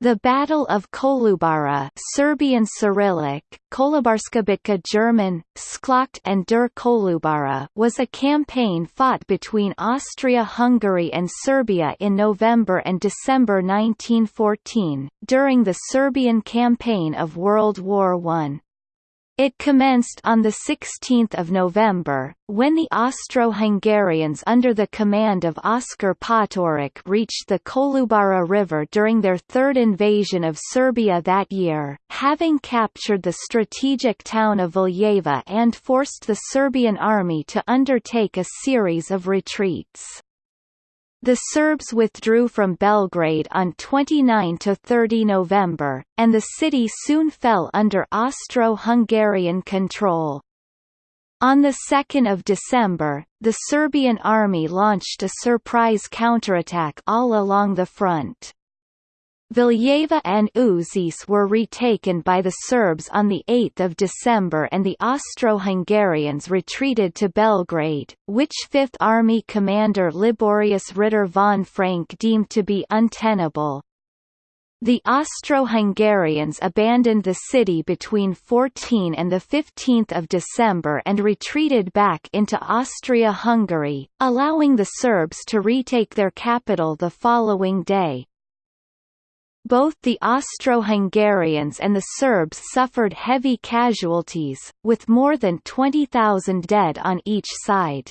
The Battle of Kolubara Serbian Cyrillic, Kolubarska bitka German, Schlacht and der Kolubara was a campaign fought between Austria-Hungary and Serbia in November and December 1914, during the Serbian campaign of World War I. It commenced on 16 November, when the Austro-Hungarians under the command of Oskar Potiorek reached the Kolubara River during their third invasion of Serbia that year, having captured the strategic town of Valjevo and forced the Serbian army to undertake a series of retreats. The Serbs withdrew from Belgrade on 29–30 November, and the city soon fell under Austro-Hungarian control. On 2 December, the Serbian army launched a surprise counterattack all along the front. Valjevo and Užice were retaken by the Serbs on 8 December and the Austro-Hungarians retreated to Belgrade, which Fifth Army commander Liborius Ritter von Frank deemed to be untenable. The Austro-Hungarians abandoned the city between 14 and 15 December and retreated back into Austria-Hungary, allowing the Serbs to retake their capital the following day. Both the Austro-Hungarians and the Serbs suffered heavy casualties, with more than 20,000 dead on each side.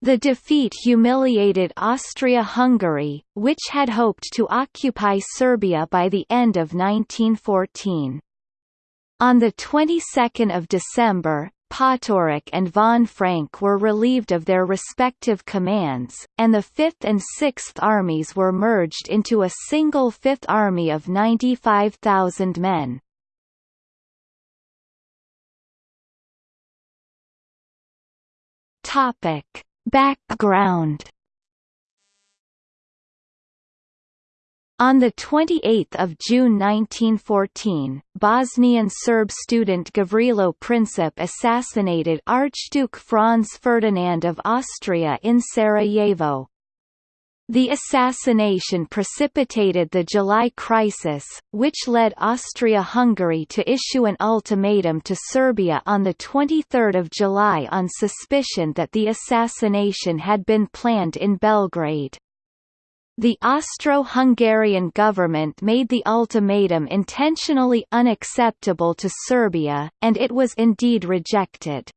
The defeat humiliated Austria-Hungary, which had hoped to occupy Serbia by the end of 1914. On the 22nd of December, Potiorek and von Frank were relieved of their respective commands, and the Fifth and Sixth Armies were merged into a single Fifth Army of 95,000 men. Topic. Background On 28 June 1914, Bosnian Serb student Gavrilo Princip assassinated Archduke Franz Ferdinand of Austria in Sarajevo. The assassination precipitated the July Crisis, which led Austria-Hungary to issue an ultimatum to Serbia on 23 July on suspicion that the assassination had been planned in Belgrade. The Austro-Hungarian government made the ultimatum intentionally unacceptable to Serbia, and it was indeed rejected.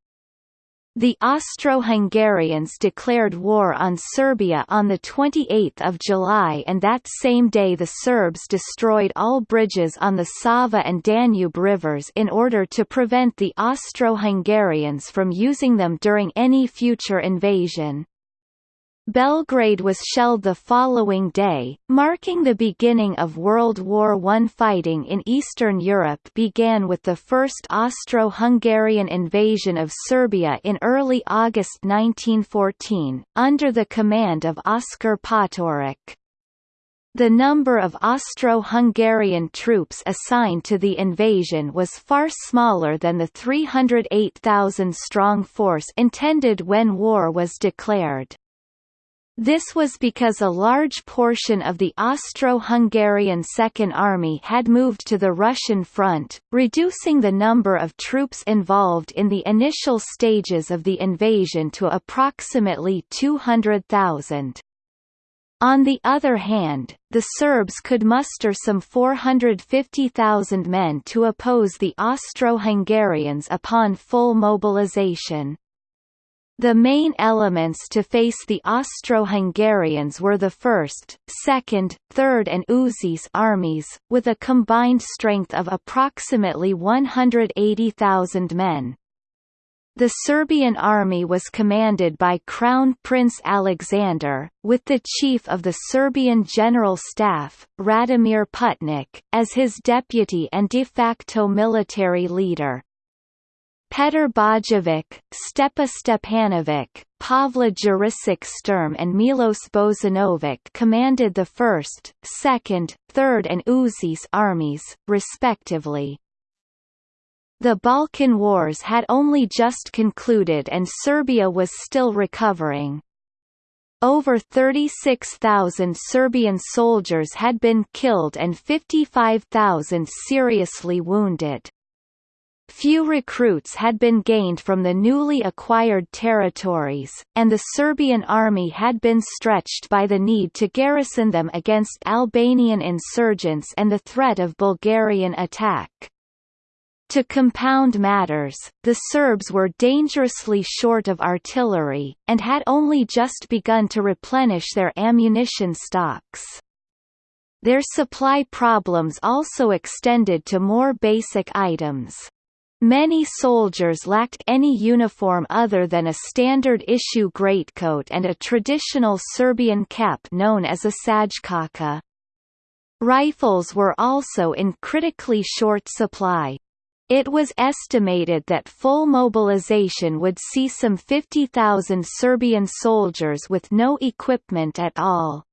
The Austro-Hungarians declared war on Serbia on 28 July and that same day the Serbs destroyed all bridges on the Sava and Danube rivers in order to prevent the Austro-Hungarians from using them during any future invasion. Belgrade was shelled the following day, marking the beginning of World War I. Fighting in Eastern Europe began with the first Austro-Hungarian invasion of Serbia in early August 1914, under the command of Oskar Potiorek. The number of Austro-Hungarian troops assigned to the invasion was far smaller than the 308,000-strong force intended when war was declared. This was because a large portion of the Austro-Hungarian Second Army had moved to the Russian front, reducing the number of troops involved in the initial stages of the invasion to approximately 200,000. On the other hand, the Serbs could muster some 450,000 men to oppose the Austro-Hungarians upon full mobilization. The main elements to face the Austro-Hungarians were the 1st, 2nd, 3rd and Užice armies, with a combined strength of approximately 180,000 men. The Serbian army was commanded by Crown Prince Alexander, with the chief of the Serbian General Staff, Radomir Putnik, as his deputy and de facto military leader. Petar Bojovic, Stepa Stepanovic, Pavla Jurisic Sturm and Milos Bozanovic commanded the 1st, 2nd, 3rd and Užice armies, respectively. The Balkan Wars had only just concluded and Serbia was still recovering. over 36,000 Serbian soldiers had been killed and 55,000 seriously wounded. Few recruits had been gained from the newly acquired territories, and the Serbian army had been stretched by the need to garrison them against Albanian insurgents and the threat of Bulgarian attack. To compound matters, the Serbs were dangerously short of artillery, and had only just begun to replenish their ammunition stocks. Their supply problems also extended to more basic items. Many soldiers lacked any uniform other than a standard-issue greatcoat and a traditional Serbian cap known as a šajkača. Rifles were also in critically short supply. It was estimated that full mobilization would see some 50,000 Serbian soldiers with no equipment at all.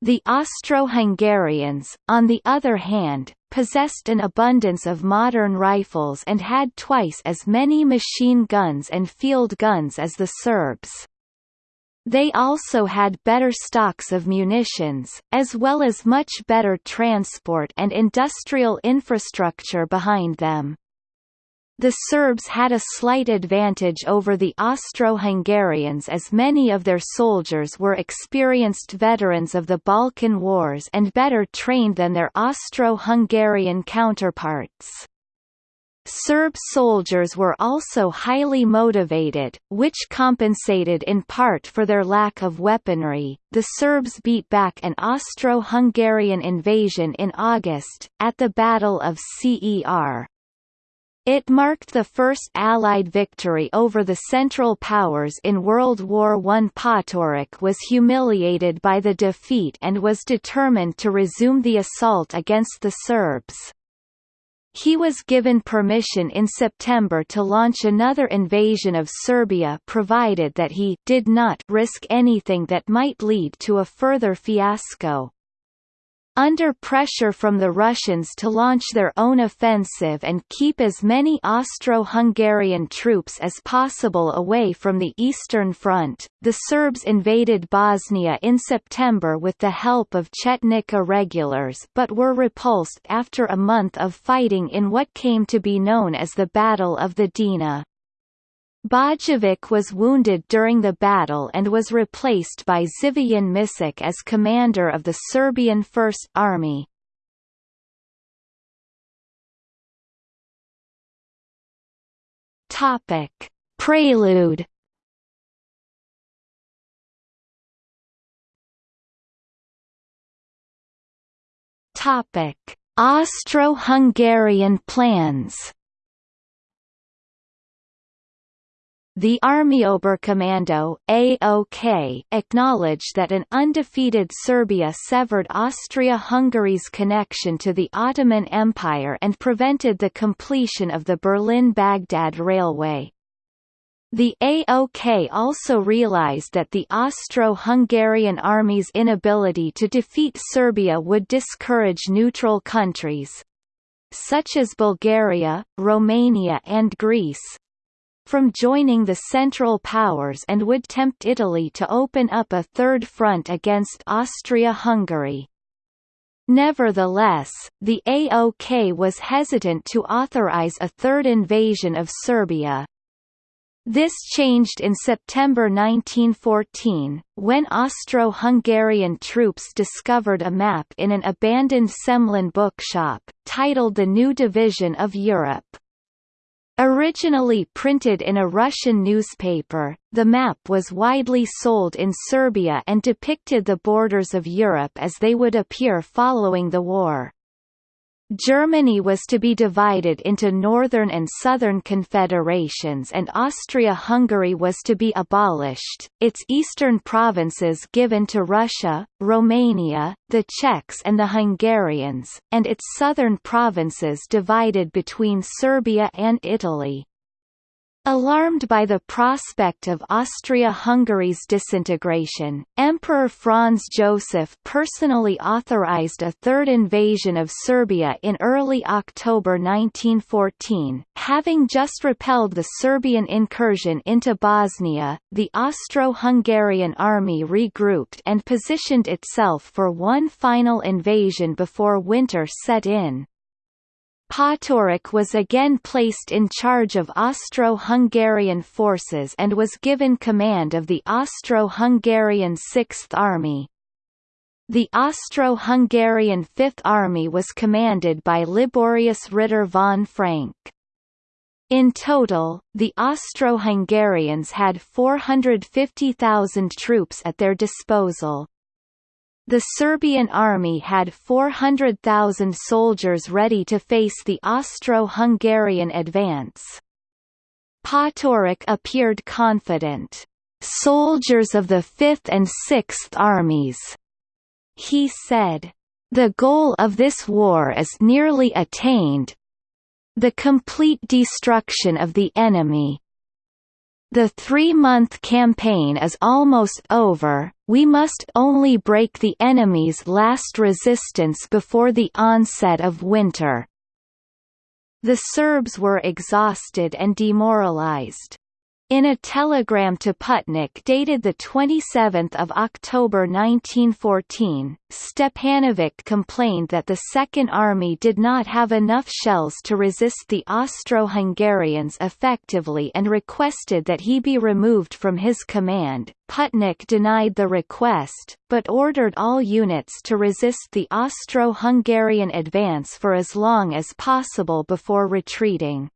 The Austro-Hungarians, on the other hand, possessed an abundance of modern rifles and had twice as many machine guns and field guns as the Serbs. They also had better stocks of munitions, as well as much better transport and industrial infrastructure behind them. The Serbs had a slight advantage over the Austro-Hungarians as many of their soldiers were experienced veterans of the Balkan Wars and better trained than their Austro-Hungarian counterparts. Serb soldiers were also highly motivated, which compensated in part for their lack of weaponry. The Serbs beat back an Austro-Hungarian invasion in August, at the Battle of Cer. It marked the first Allied victory over the Central Powers in World War I. Potiorek was humiliated by the defeat and was determined to resume the assault against the Serbs. He was given permission in September to launch another invasion of Serbia provided that he did not risk anything that might lead to a further fiasco. Under pressure from the Russians to launch their own offensive and keep as many Austro-Hungarian troops as possible away from the Eastern Front, the Serbs invaded Bosnia in September with the help of Chetnik irregulars but were repulsed after a month of fighting in what came to be known as the Battle of the Drina. Bojović was wounded during the battle and was replaced by Živojin Mišić as commander of the Serbian First Army. Topic: Prelude. Topic: Austro-Hungarian plans. The Armeeoberkommando AOK acknowledged that an undefeated Serbia severed Austria-Hungary's connection to the Ottoman Empire and prevented the completion of the Berlin-Baghdad railway. The AOK also realized that the Austro-Hungarian army's inability to defeat Serbia would discourage neutral countries, such as Bulgaria, Romania and Greece, from joining the Central Powers and would tempt Italy to open up a third front against Austria-Hungary. Nevertheless, the AOK was hesitant to authorize a third invasion of Serbia. This changed in September 1914, when Austro-Hungarian troops discovered a map in an abandoned Semlin bookshop, titled The New Division of Europe. Originally printed in a Russian newspaper, the map was widely sold in Serbia and depicted the borders of Europe as they would appear following the war. Germany was to be divided into northern and southern confederations and Austria-Hungary was to be abolished, its eastern provinces given to Russia, Romania, the Czechs and the Hungarians, and its southern provinces divided between Serbia and Italy. Alarmed by the prospect of Austria-Hungary's disintegration, Emperor Franz Joseph personally authorized a third invasion of Serbia in early October 1914. Having just repelled the Serbian incursion into Bosnia, the Austro-Hungarian army regrouped and positioned itself for one final invasion before winter set in. Potiorek was again placed in charge of Austro-Hungarian forces and was given command of the Austro-Hungarian Sixth Army. The Austro-Hungarian Fifth Army was commanded by Liborius Ritter von Frank. In total, the Austro-Hungarians had 450,000 troops at their disposal. The Serbian army had 400,000 soldiers ready to face the Austro-Hungarian advance. Potiorek appeared confident. "'Soldiers of the Fifth and Sixth Armies,' he said. The goal of this war is nearly attained, the complete destruction of the enemy, the three-month campaign is almost over, we must only break the enemy's last resistance before the onset of winter. The Serbs were exhausted and demoralized. In a telegram to Putnik dated 27 October 1914, Stepanovic complained that the Second Army did not have enough shells to resist the Austro-Hungarians effectively and requested that he be removed from his command. Putnik denied the request, but ordered all units to resist the Austro-Hungarian advance for as long as possible before retreating.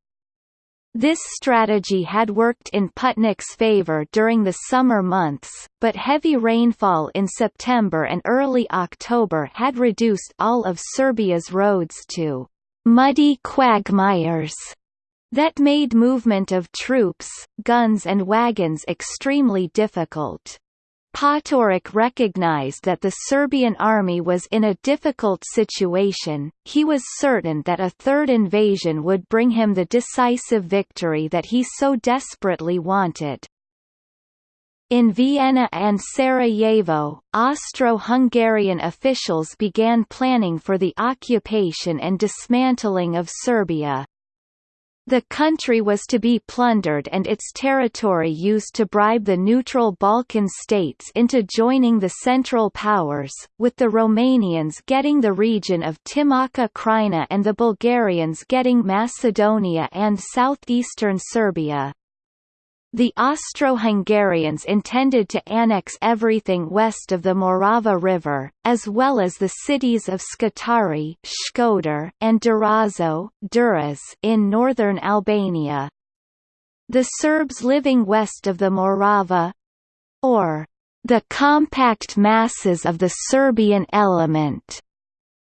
This strategy had worked in Putnik's favor during the summer months, but heavy rainfall in September and early October had reduced all of Serbia's roads to muddy quagmires that made movement of troops, guns and wagons extremely difficult. Potiorek recognized that the Serbian army was in a difficult situation, he was certain that a third invasion would bring him the decisive victory that he so desperately wanted. In Vienna and Sarajevo, Austro-Hungarian officials began planning for the occupation and dismantling of Serbia. The country was to be plundered and its territory used to bribe the neutral Balkan states into joining the Central Powers, with the Romanians getting the region of Timočka Krajina and the Bulgarians getting Macedonia and southeastern Serbia. The Austro-Hungarians intended to annex everything west of the Morava River, as well as the cities of Shkodër, and Durazzo in northern Albania. The Serbs living west of the Morava—or the compact masses of the Serbian element,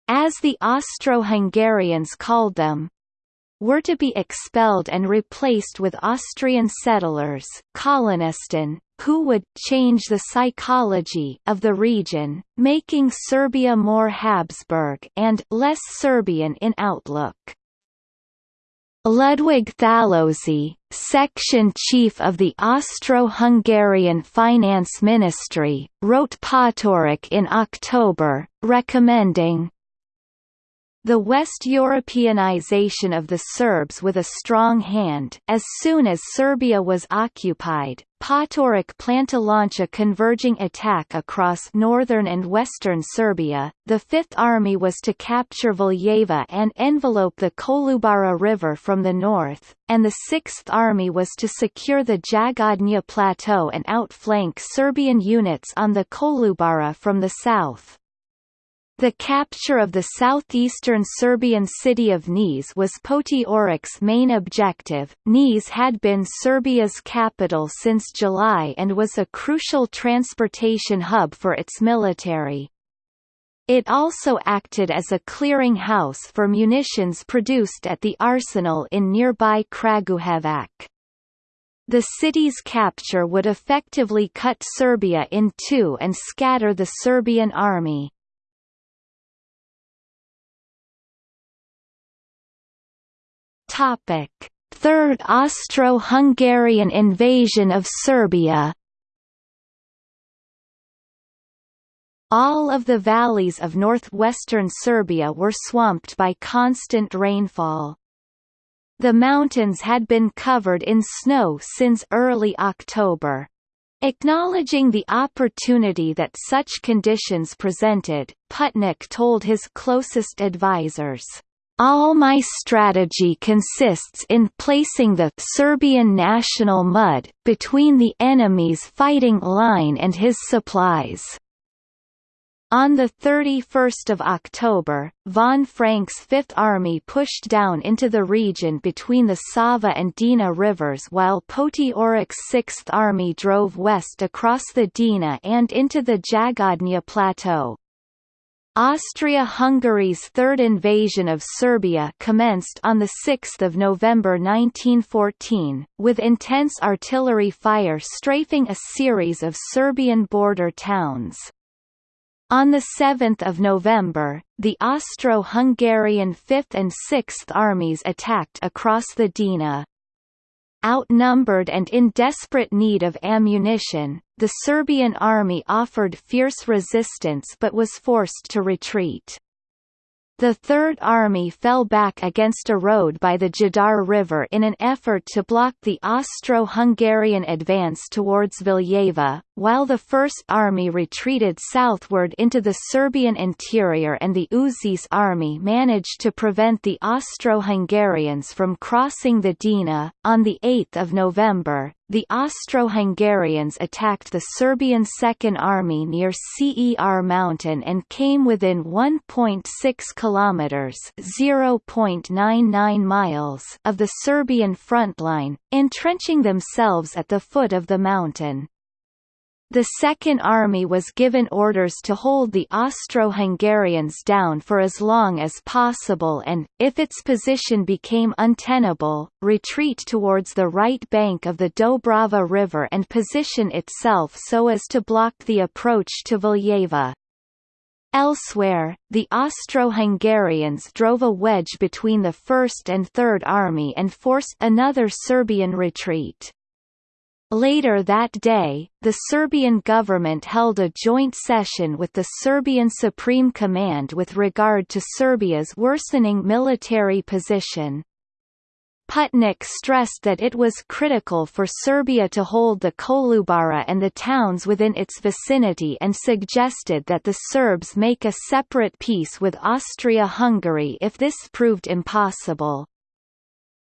as the Austro-Hungarians called them, were to be expelled and replaced with Austrian settlers Kolonisten, who would change the psychology of the region, making Serbia more Habsburg and less Serbian in outlook. Ludwig Thallóczy, section chief of the Austro-Hungarian Finance Ministry, wrote Potiorek in October, recommending the West Europeanization of the Serbs with a strong hand as soon as Serbia was occupied, Potiorek planned to launch a converging attack across northern and western Serbia. The Fifth Army was to capture Valjevo and envelope the Kolubara River from the north, and the Sixth Army was to secure the Jagodnja Plateau and outflank Serbian units on the Kolubara from the south. The capture of the southeastern Serbian city of Niš was Potiorek's main objective. Niš had been Serbia's capital since July and was a crucial transportation hub for its military. It also acted as a clearing house for munitions produced at the arsenal in nearby Kragujevac. The city's capture would effectively cut Serbia in two and scatter the Serbian army. Topic: Third Austro-Hungarian invasion of Serbia All of the valleys of northwestern Serbia were swamped by constant rainfall. The mountains had been covered in snow since early October. Acknowledging the opportunity that such conditions presented, Putnik told his closest advisers, all my strategy consists in placing the Serbian national mud between the enemy's fighting line and his supplies. On 31 October, von Frank's Fifth Army pushed down into the region between the Sava and Drina rivers while Potiorek's Sixth Army drove west across the Drina and into the Jagodnja Plateau. Austria-Hungary's third invasion of Serbia commenced on 6 November 1914, with intense artillery fire strafing a series of Serbian border towns. On 7 November, the Austro-Hungarian Fifth and Sixth Armies attacked across the Drina. Outnumbered and in desperate need of ammunition, the Serbian army offered fierce resistance but was forced to retreat. The Third Army fell back against a road by the Jadar River in an effort to block the Austro-Hungarian advance towards Valjevo, while the First Army retreated southward into the Serbian interior and the Užice Army managed to prevent the Austro-Hungarians from crossing the Drina. On 8 November, the Austro-Hungarians attacked the Serbian Second Army near Cer Mountain and came within 1.6 kilometers (0.99 miles) of the Serbian front line, entrenching themselves at the foot of the mountain. The Second Army was given orders to hold the Austro-Hungarians down for as long as possible and, if its position became untenable, retreat towards the right bank of the Dobrava River and position itself so as to block the approach to Valjevo. Elsewhere, the Austro-Hungarians drove a wedge between the First and Third Army and forced another Serbian retreat. Later that day, the Serbian government held a joint session with the Serbian Supreme Command with regard to Serbia's worsening military position. Putnik stressed that it was critical for Serbia to hold the Kolubara and the towns within its vicinity and suggested that the Serbs make a separate peace with Austria-Hungary if this proved impossible.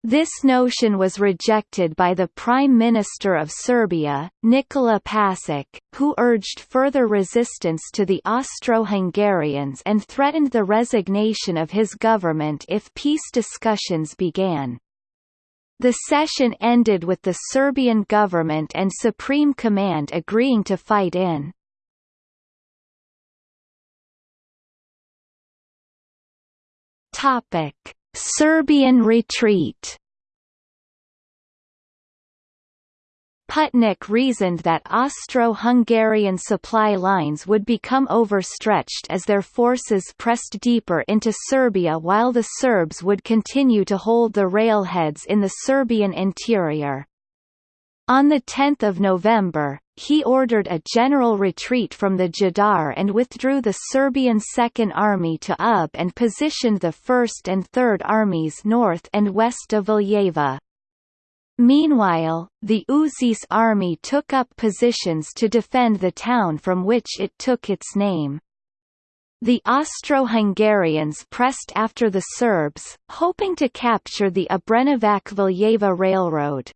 This notion was rejected by the Prime Minister of Serbia, Nikola Pasic, who urged further resistance to the Austro-Hungarians and threatened the resignation of his government if peace discussions began. The session ended with the Serbian government and Supreme Command agreeing to fight in. Topic Serbian retreat Putnik reasoned that Austro-Hungarian supply lines would become overstretched as their forces pressed deeper into Serbia while the Serbs would continue to hold the railheads in the Serbian interior. On 10 November, he ordered a general retreat from the Jadar and withdrew the Serbian Second Army to Ub and positioned the First and Third Armies north and west of Valjevo. Meanwhile, the Užice army took up positions to defend the town from which it took its name. The Austro-Hungarians pressed after the Serbs, hoping to capture the Obrenovac-Valjevo railroad.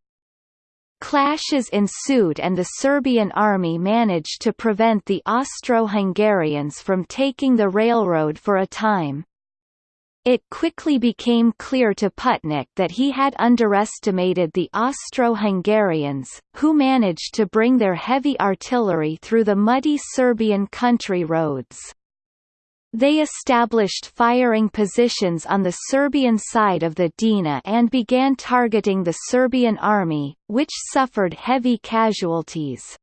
Clashes ensued and the Serbian army managed to prevent the Austro-Hungarians from taking the railroad for a time. It quickly became clear to Putnik that he had underestimated the Austro-Hungarians, who managed to bring their heavy artillery through the muddy Serbian country roads. They established firing positions on the Serbian side of the Drina and began targeting the Serbian army, which suffered heavy casualties.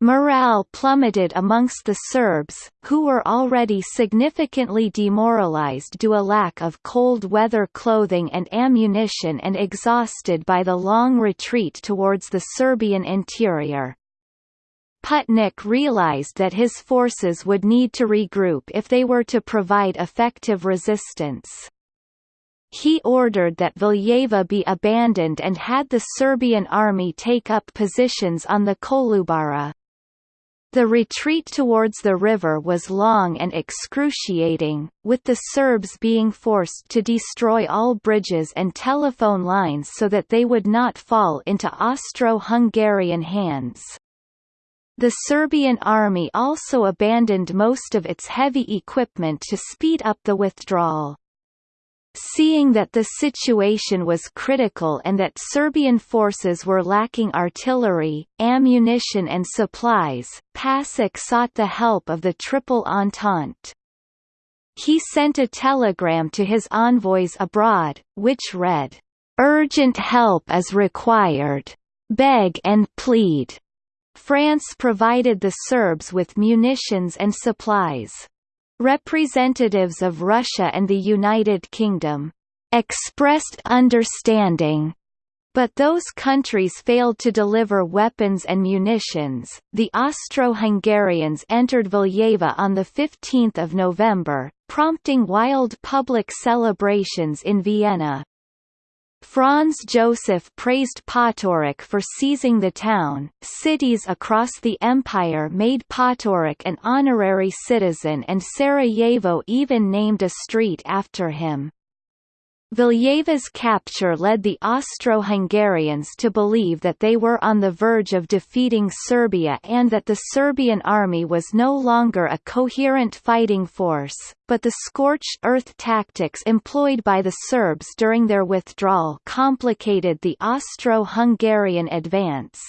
Morale plummeted amongst the Serbs, who were already significantly demoralized due to a lack of cold-weather clothing and ammunition and exhausted by the long retreat towards the Serbian interior. Putnik realized that his forces would need to regroup if they were to provide effective resistance. He ordered that Valjevo be abandoned and had the Serbian army take up positions on the Kolubara. The retreat towards the river was long and excruciating, with the Serbs being forced to destroy all bridges and telephone lines so that they would not fall into Austro-Hungarian hands. The Serbian army also abandoned most of its heavy equipment to speed up the withdrawal. Seeing that the situation was critical and that Serbian forces were lacking artillery, ammunition and supplies, Pasic sought the help of the Triple Entente. He sent a telegram to his envoys abroad, which read, "'Urgent help is required. Beg and plead.' France provided the Serbs with munitions and supplies. Representatives of Russia and the United Kingdom expressed understanding but those countries failed to deliver weapons and munitions. The Austro-Hungarians entered Valjevo on the 15th of November, prompting wild public celebrations in Vienna. Franz Joseph praised Potiorek for seizing the town. Cities across the empire made Potiorek an honorary citizen and Sarajevo even named a street after him. Valjevo's capture led the Austro-Hungarians to believe that they were on the verge of defeating Serbia and that the Serbian army was no longer a coherent fighting force, but the scorched earth tactics employed by the Serbs during their withdrawal complicated the Austro-Hungarian advance.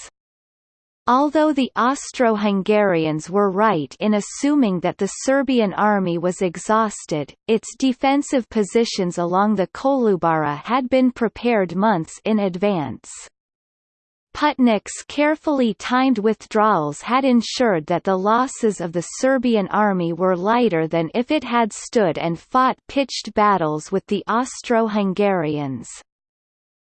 Although the Austro-Hungarians were right in assuming that the Serbian army was exhausted, its defensive positions along the Kolubara had been prepared months in advance. Putnik's carefully timed withdrawals had ensured that the losses of the Serbian army were lighter than if it had stood and fought pitched battles with the Austro-Hungarians.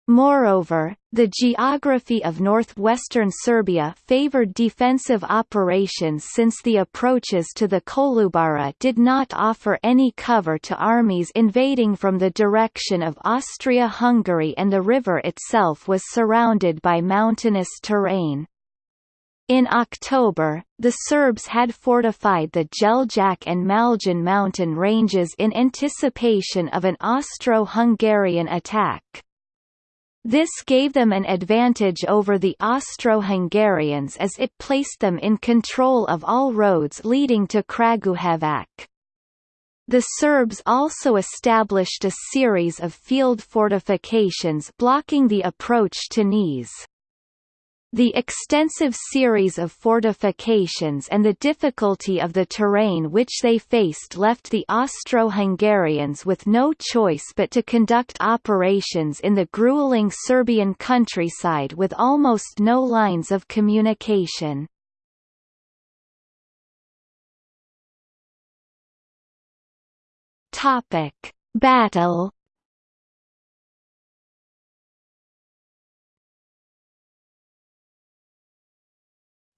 Moreover, the geography of northwestern Serbia favored defensive operations since the approaches to the Kolubara did not offer any cover to armies invading from the direction of Austria-Hungary and the river itself was surrounded by mountainous terrain. In October, the Serbs had fortified the Jeljak and Maljen mountain ranges in anticipation of an Austro-Hungarian attack. This gave them an advantage over the Austro-Hungarians as it placed them in control of all roads leading to Kragujevac. The Serbs also established a series of field fortifications blocking the approach to Niš. The extensive series of fortifications and the difficulty of the terrain which they faced left the Austro-Hungarians with no choice but to conduct operations in the grueling Serbian countryside with almost no lines of communication. Battle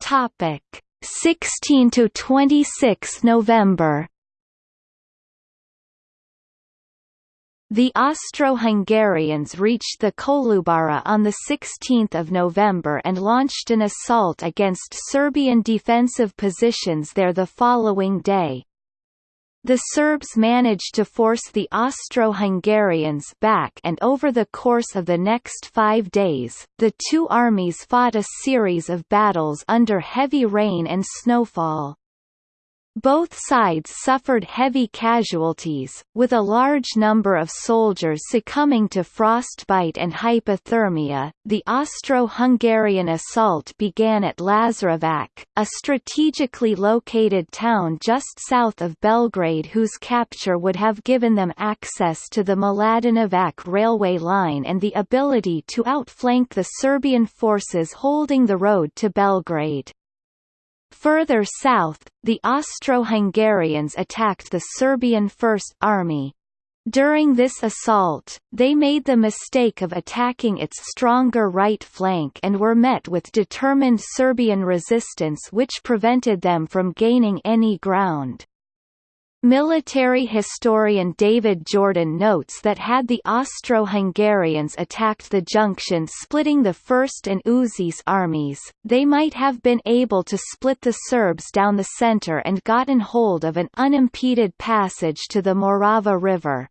Topic 16 to 26 November The Austro-Hungarians reached the Kolubara on 16 November and launched an assault against Serbian defensive positions there the following day. The Serbs managed to force the Austro-Hungarians back and over the course of the next five days, the two armies fought a series of battles under heavy rain and snowfall. Both sides suffered heavy casualties, with a large number of soldiers succumbing to frostbite and hypothermia. The Austro-Hungarian assault began at Lazarevac, a strategically located town just south of Belgrade whose capture would have given them access to the Mladenovac railway line and the ability to outflank the Serbian forces holding the road to Belgrade. Further south, the Austro-Hungarians attacked the Serbian First Army. During this assault, they made the mistake of attacking its stronger right flank and were met with determined Serbian resistance which prevented them from gaining any ground. Military historian David Jordan notes that had the Austro-Hungarians attacked the junction splitting the First and Užice armies, they might have been able to split the Serbs down the center and gotten hold of an unimpeded passage to the Morava River.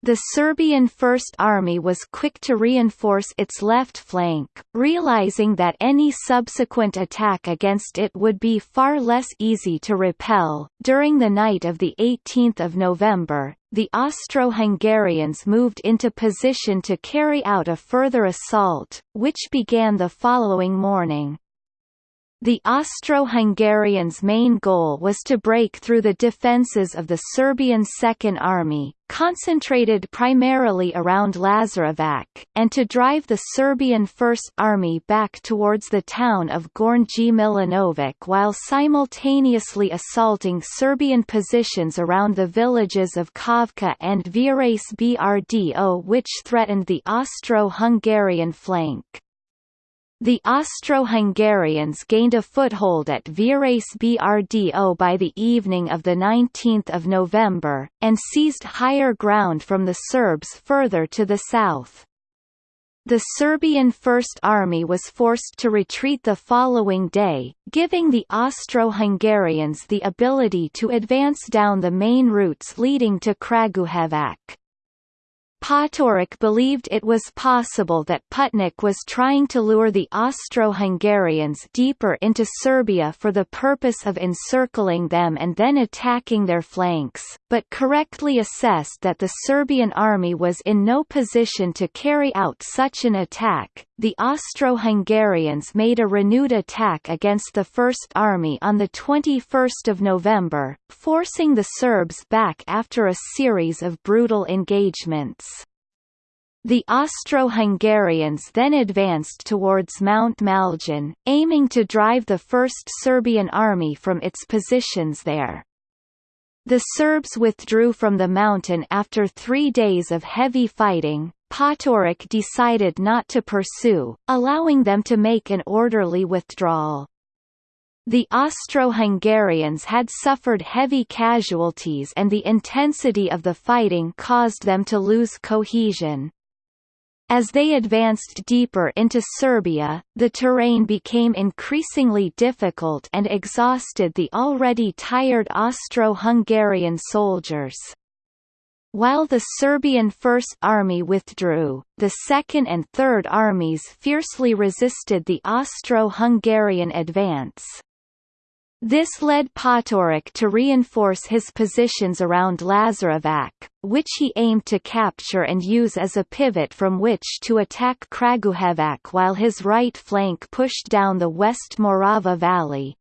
The Serbian First Army was quick to reinforce its left flank, realizing that any subsequent attack against it would be far less easy to repel. During the night of the 18th of November, the Austro-Hungarians moved into position to carry out a further assault, which began the following morning. The Austro-Hungarians' main goal was to break through the defences of the Serbian Second Army, concentrated primarily around Lazarevac, and to drive the Serbian First Army back towards the town of Gornji Milanovac while simultaneously assaulting Serbian positions around the villages of Kavka and Virace Brdo which threatened the Austro-Hungarian flank. The Austro-Hungarians gained a foothold at Virace Brdo by the evening of 19 November, and seized higher ground from the Serbs further to the south. The Serbian First Army was forced to retreat the following day, giving the Austro-Hungarians the ability to advance down the main routes leading to Kragujevac. Potiorek believed it was possible that Putnik was trying to lure the Austro-Hungarians deeper into Serbia for the purpose of encircling them and then attacking their flanks, but correctly assessed that the Serbian army was in no position to carry out such an attack. The Austro-Hungarians made a renewed attack against the First Army on 21 November, forcing the Serbs back after a series of brutal engagements. The Austro-Hungarians then advanced towards Mount Maljen, aiming to drive the First Serbian Army from its positions there. The Serbs withdrew from the mountain after three days of heavy fighting. Potiorek decided not to pursue, allowing them to make an orderly withdrawal. The Austro-Hungarians had suffered heavy casualties and the intensity of the fighting caused them to lose cohesion. As they advanced deeper into Serbia, the terrain became increasingly difficult and exhausted the already tired Austro-Hungarian soldiers. While the Serbian First Army withdrew, the Second and Third Armies fiercely resisted the Austro-Hungarian advance. This led Potiorek to reinforce his positions around Lazarevac, which he aimed to capture and use as a pivot from which to attack Kragujevac while his right flank pushed down the West Morava Valley.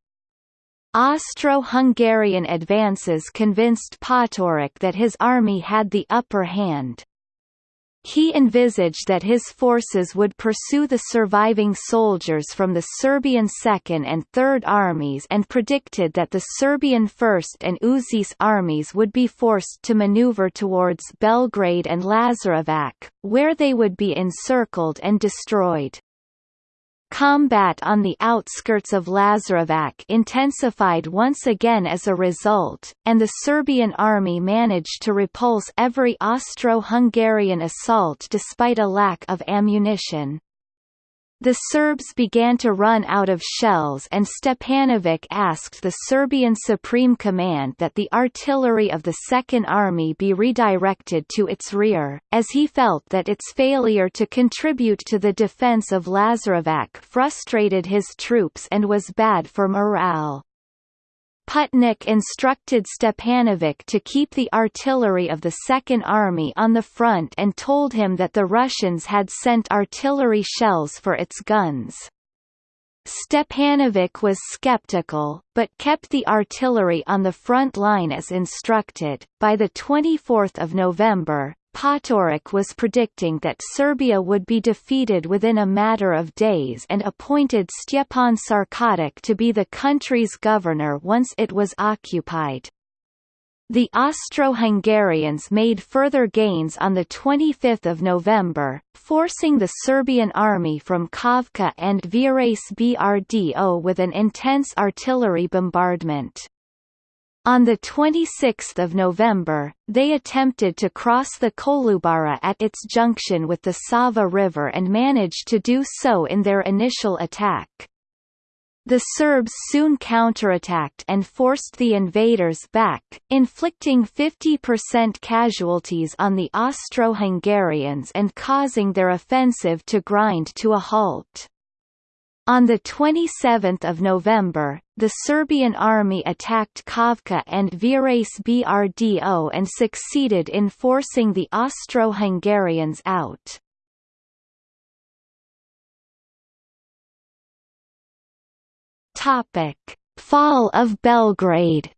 Austro-Hungarian advances convinced Potiorek that his army had the upper hand. He envisaged that his forces would pursue the surviving soldiers from the Serbian Second and Third Armies and predicted that the Serbian First and Užice armies would be forced to maneuver towards Belgrade and Lazarevac, where they would be encircled and destroyed. Combat on the outskirts of Lazarevac intensified once again as a result, and the Serbian army managed to repulse every Austro-Hungarian assault despite a lack of ammunition. The Serbs began to run out of shells and Stepanović asked the Serbian Supreme Command that the artillery of the Second Army be redirected to its rear, as he felt that its failure to contribute to the defence of Lazarevac frustrated his troops and was bad for morale. Putnik instructed Stepanović to keep the artillery of the Second Army on the front and told him that the Russians had sent artillery shells for its guns. Stepanović was skeptical, but kept the artillery on the front line as instructed. By the 24th of November, Potiorek was predicting that Serbia would be defeated within a matter of days and appointed Stjepan Sarkotić to be the country's governor once it was occupied. The Austro-Hungarians made further gains on 25 November, forcing the Serbian army from Kovka and Virace Brdo with an intense artillery bombardment. On 26 November, they attempted to cross the Kolubara at its junction with the Sava River and managed to do so in their initial attack. The Serbs soon counterattacked and forced the invaders back, inflicting 50% casualties on the Austro-Hungarians and causing their offensive to grind to a halt. On 27 November, the Serbian army attacked Kavka and Virace Brdo and succeeded in forcing the Austro-Hungarians out. Fall of Belgrade.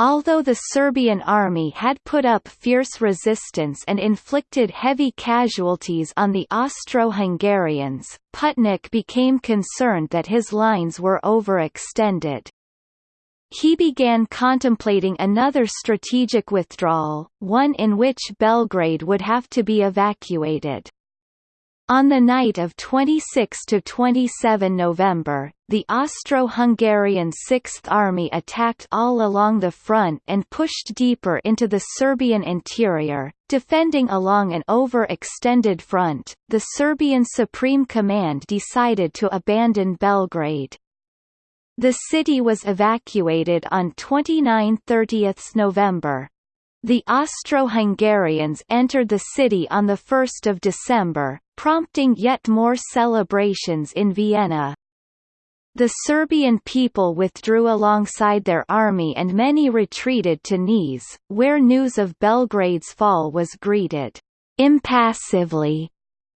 Although the Serbian army had put up fierce resistance and inflicted heavy casualties on the Austro-Hungarians, Putnik became concerned that his lines were overextended. He began contemplating another strategic withdrawal, one in which Belgrade would have to be evacuated. On the night of 26–27 November, the Austro-Hungarian Sixth Army attacked all along the front and pushed deeper into the Serbian interior, defending along an overextended front. The Serbian Supreme Command decided to abandon Belgrade. The city was evacuated on 29–30 November. The Austro-Hungarians entered the city on 1 December, prompting yet more celebrations in Vienna. The Serbian people withdrew alongside their army and many retreated to Niš, where news of Belgrade's fall was greeted impassively,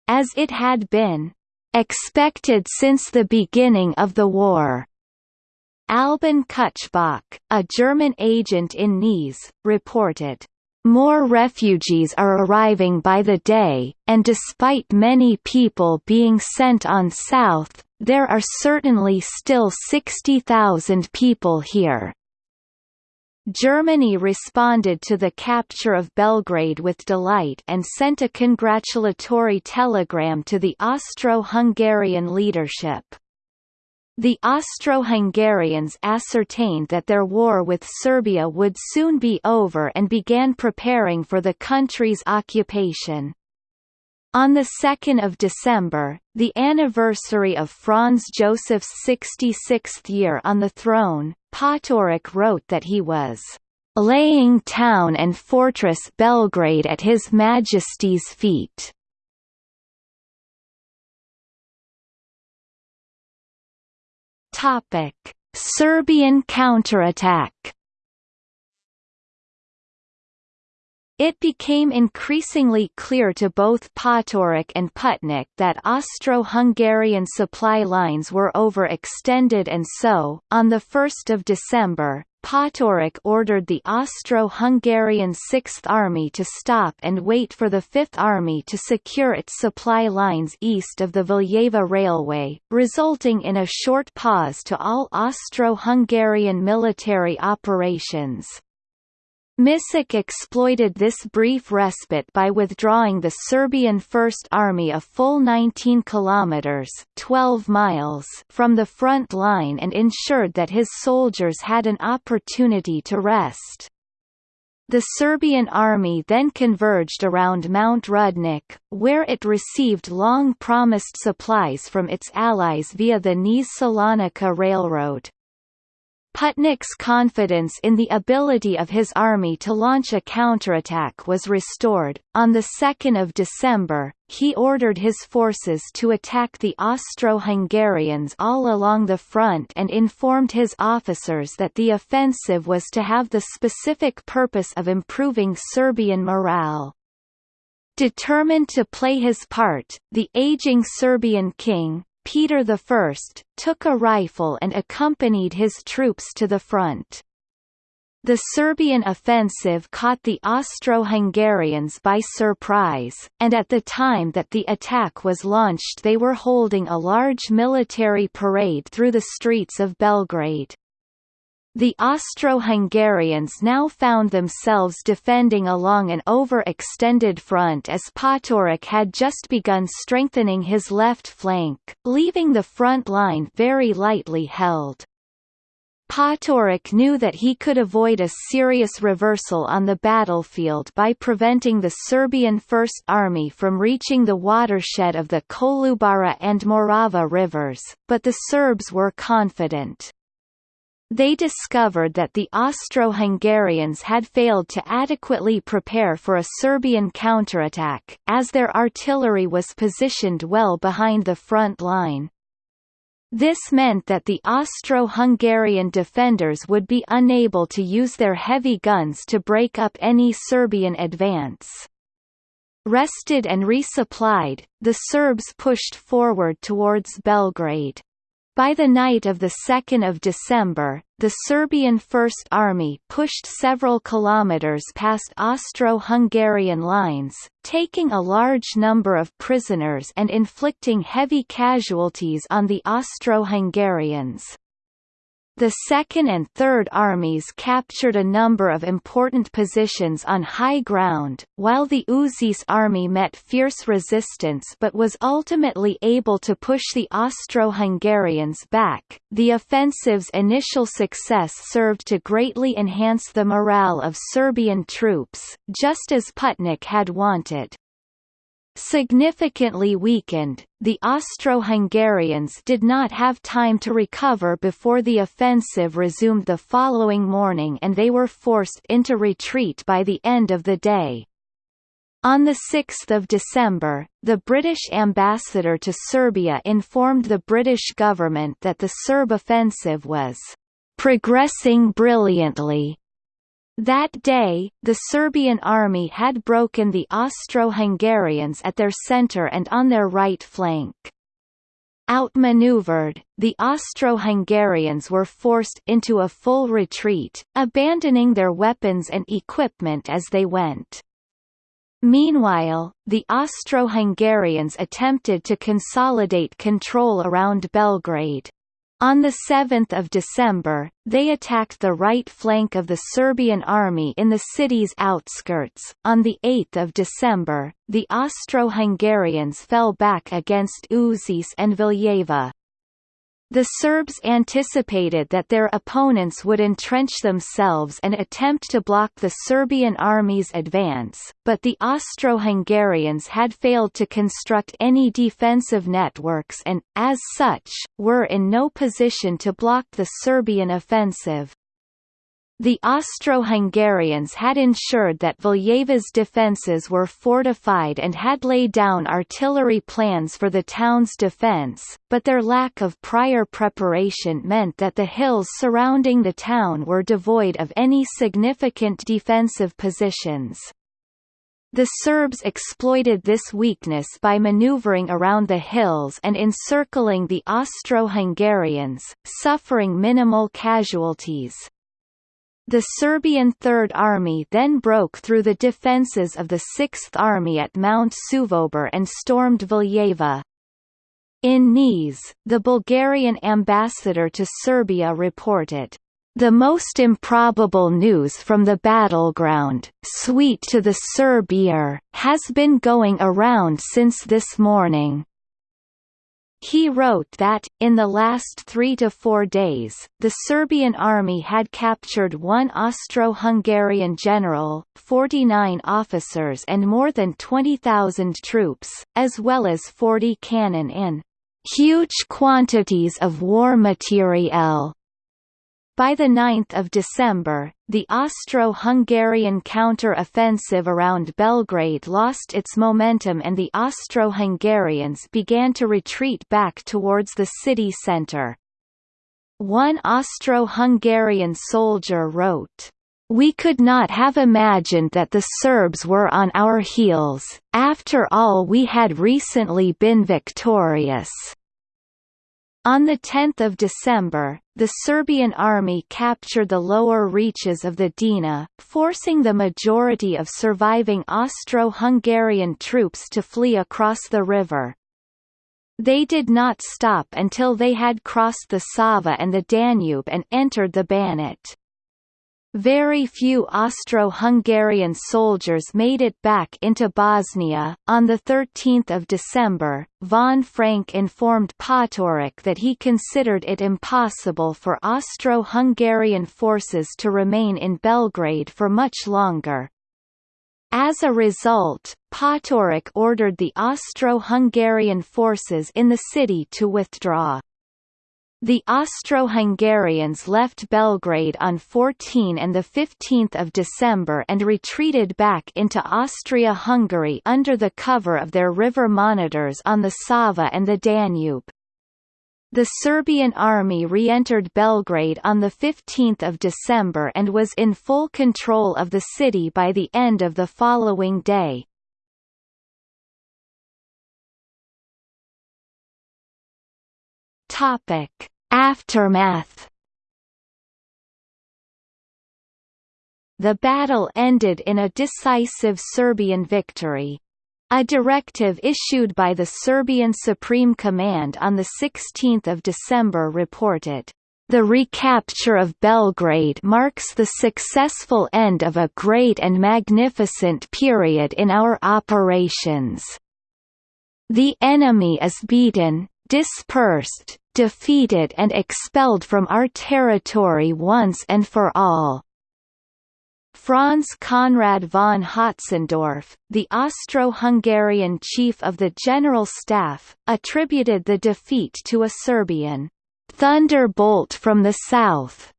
as it had been expected since the beginning of the war. Albin Kutschbach, a German agent in Niš, reported, more refugees are arriving by the day, and despite many people being sent on south, there are certainly still 60,000 people here. Germany responded to the capture of Belgrade with delight and sent a congratulatory telegram to the Austro-Hungarian leadership. The Austro-Hungarians ascertained that their war with Serbia would soon be over and began preparing for the country's occupation. On 2 December, the anniversary of Franz Joseph's 66th year on the throne, Potiorek wrote that he was "...laying town and fortress Belgrade at His Majesty's feet." Topic: Serbian counterattack. It became increasingly clear to both Potiorek and Putnik that Austro-Hungarian supply lines were overextended and so, on 1 December, Potiorek ordered the Austro-Hungarian Sixth Army to stop and wait for the Fifth Army to secure its supply lines east of the Valjevo Railway, resulting in a short pause to all Austro-Hungarian military operations. Mišić exploited this brief respite by withdrawing the Serbian First Army a full 19 kilometers (12 miles) from the front line and ensured that his soldiers had an opportunity to rest. The Serbian army then converged around Mount Rudnik, where it received long-promised supplies from its allies via the Niš-Salonika railroad. Putnik's confidence in the ability of his army to launch a counterattack was restored. On 2 December, he ordered his forces to attack the Austro-Hungarians all along the front and informed his officers that the offensive was to have the specific purpose of improving Serbian morale. Determined to play his part, the aging Serbian king, Peter I, took a rifle and accompanied his troops to the front. The Serbian offensive caught the Austro-Hungarians by surprise, and at the time that the attack was launched they were holding a large military parade through the streets of Belgrade. The Austro-Hungarians now found themselves defending along an overextended front as Potiorek had just begun strengthening his left flank, leaving the front line very lightly held. Potiorek knew that he could avoid a serious reversal on the battlefield by preventing the Serbian First Army from reaching the watershed of the Kolubara and Morava rivers, but the Serbs were confident. They discovered that the Austro-Hungarians had failed to adequately prepare for a Serbian counterattack, as their artillery was positioned well behind the front line. This meant that the Austro-Hungarian defenders would be unable to use their heavy guns to break up any Serbian advance. Rested and resupplied, the Serbs pushed forward towards Belgrade. By the night of 2 December, the Serbian First Army pushed several kilometers past Austro-Hungarian lines, taking a large number of prisoners and inflicting heavy casualties on the Austro-Hungarians. The Second and Third Armies captured a number of important positions on high ground, while the Užice army met fierce resistance but was ultimately able to push the Austro-Hungarians back. The offensive's initial success served to greatly enhance the morale of Serbian troops, just as Putnik had wanted. Significantly weakened, the Austro-Hungarians did not have time to recover before the offensive resumed the following morning and they were forced into retreat by the end of the day. On 6 December, the British ambassador to Serbia informed the British government that the Serb offensive was progressing brilliantly that day, the Serbian army had broken the Austro-Hungarians at their centre and on their right flank. Outmaneuvered, the Austro-Hungarians were forced into a full retreat, abandoning their weapons and equipment as they went. Meanwhile, the Austro-Hungarians attempted to consolidate control around Belgrade. On 7 December, they attacked the right flank of the Serbian army in the city's outskirts. On 8 December, the Austro-Hungarians fell back against Užice and Valjevo. The Serbs anticipated that their opponents would entrench themselves and attempt to block the Serbian army's advance, but the Austro-Hungarians had failed to construct any defensive networks and, as such, were in no position to block the Serbian offensive. The Austro-Hungarians had ensured that Valjevo's defences were fortified and had laid down artillery plans for the town's defence, but their lack of prior preparation meant that the hills surrounding the town were devoid of any significant defensive positions. The Serbs exploited this weakness by maneuvering around the hills and encircling the Austro-Hungarians, suffering minimal casualties. The Serbian Third Army then broke through the defences of the Sixth Army at Mount Suvobir and stormed Valjevo. In Niš, the Bulgarian ambassador to Serbia reported, "...the most improbable news from the battleground, sweet to the Serb ear, has been going around since this morning." He wrote that, in the last three to four days, the Serbian army had captured one Austro-Hungarian general, 49 officers and more than 20,000 troops, as well as 40 cannon in huge quantities of war materiel by 9 December, the Austro-Hungarian counter-offensive around Belgrade lost its momentum and the Austro-Hungarians began to retreat back towards the city centre. One Austro-Hungarian soldier wrote, we could not have imagined that the Serbs were on our heels, after all we had recently been victorious. On 10 December, the Serbian army captured the lower reaches of the Drina, forcing the majority of surviving Austro-Hungarian troops to flee across the river. They did not stop until they had crossed the Sava and the Danube and entered the Banat. Very few Austro-Hungarian soldiers made it back into Bosnia. On the 13th of December, von Frank informed Potiorek that he considered it impossible for Austro-Hungarian forces to remain in Belgrade for much longer. As a result, Potiorek ordered the Austro-Hungarian forces in the city to withdraw. The Austro-Hungarians left Belgrade on 14 and 15 December and retreated back into Austria-Hungary under the cover of their river monitors on the Sava and the Danube. The Serbian army re-entered Belgrade on 15 December and was in full control of the city by the end of the following day. Topic: Aftermath. The battle ended in a decisive Serbian victory. A directive issued by the Serbian Supreme Command on 16 December reported, "...the recapture of Belgrade marks the successful end of a great and magnificent period in our operations. The enemy is beaten, dispersed, defeated and expelled from our territory once and for all. Franz Conrad von Hötzendorf, the Austro-Hungarian chief of the General Staff, attributed the defeat to a Serbian thunderbolt from the south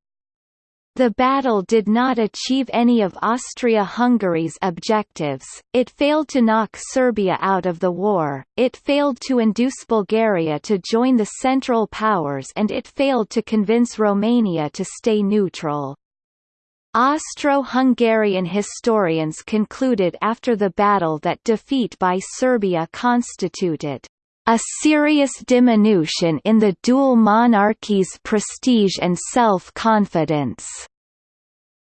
the battle did not achieve any of Austria-Hungary's objectives, it failed to knock Serbia out of the war, it failed to induce Bulgaria to join the Central Powers and it failed to convince Romania to stay neutral. Austro-Hungarian historians concluded after the battle that defeat by Serbia constituted a serious diminution in the dual monarchy's prestige and self-confidence.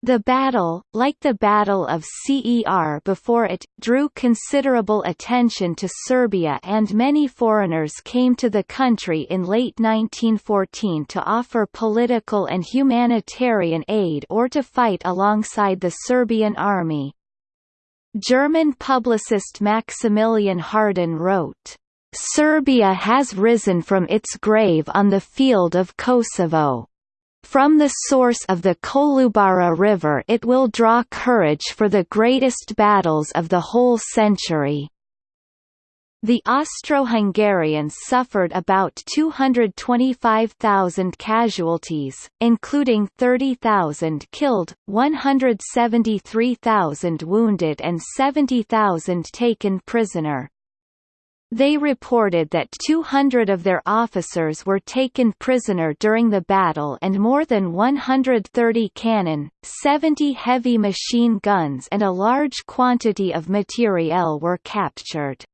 The battle, like the Battle of Cer before it, drew considerable attention to Serbia and many foreigners came to the country in late 1914 to offer political and humanitarian aid or to fight alongside the Serbian army. German publicist Maximilian Harden wrote, Serbia has risen from its grave on the field of Kosovo. From the source of the Kolubara River it will draw courage for the greatest battles of the whole century. The Austro-Hungarians suffered about 225,000 casualties, including 30,000 killed, 173,000 wounded and 70,000 taken prisoner. They reported that 200 of their officers were taken prisoner during the battle and more than 130 cannon, 70 heavy machine guns and a large quantity of materiel were captured.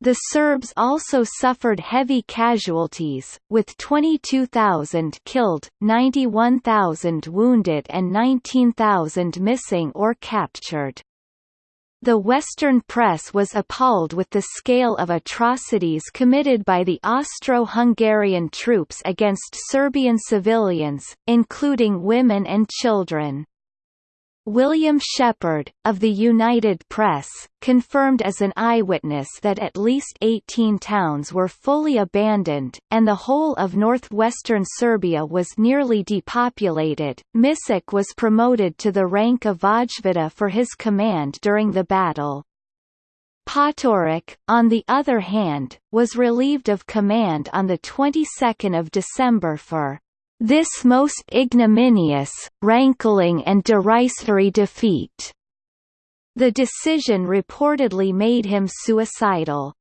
The Serbs also suffered heavy casualties, with 22,000 killed, 91,000 wounded and 19,000 missing or captured. The Western press was appalled with the scale of atrocities committed by the Austro-Hungarian troops against Serbian civilians, including women and children. William Shepard, of the United Press, confirmed as an eyewitness that at least 18 towns were fully abandoned, and the whole of northwestern Serbia was nearly depopulated. Mišić was promoted to the rank of Vojvoda for his command during the battle. Potiorek, on the other hand, was relieved of command on the 22nd of December for this most ignominious, rankling and derisory defeat. The decision reportedly made him suicidal.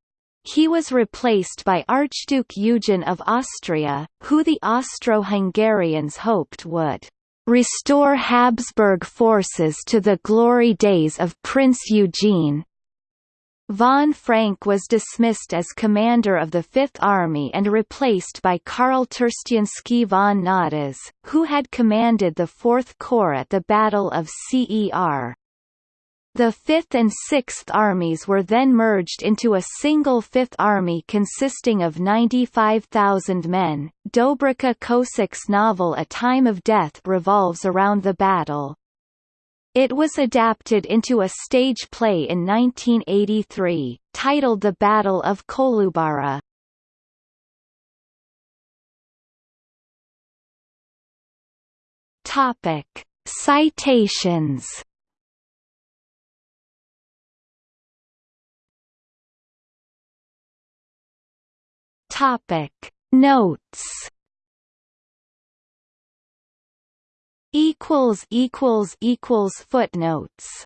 He was replaced by Archduke Eugen of Austria, who the Austro-Hungarians hoped would restore Habsburg forces to the glory days of Prince Eugene. Von Frank was dismissed as commander of the Fifth Army and replaced by Karl Terstyansky von Nadas, who had commanded the Fourth Corps at the Battle of Cer. The Fifth and Sixth Armies were then merged into a single Fifth Army consisting of 95,000 men. Dobrica Ćosić's novel A Time of Death revolves around the battle. It was adapted into a stage play in 1983, titled The Battle of Kolubara. Topic: Citations Topic Notes equals equals equals footnotes